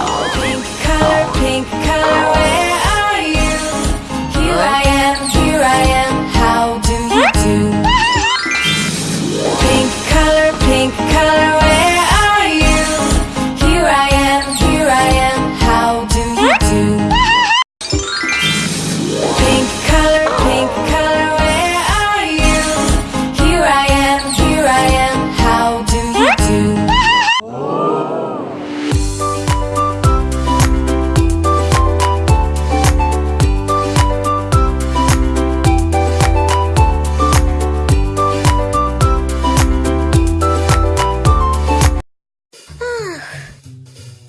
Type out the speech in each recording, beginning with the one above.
Pink color, pink color.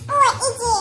Ой, иди.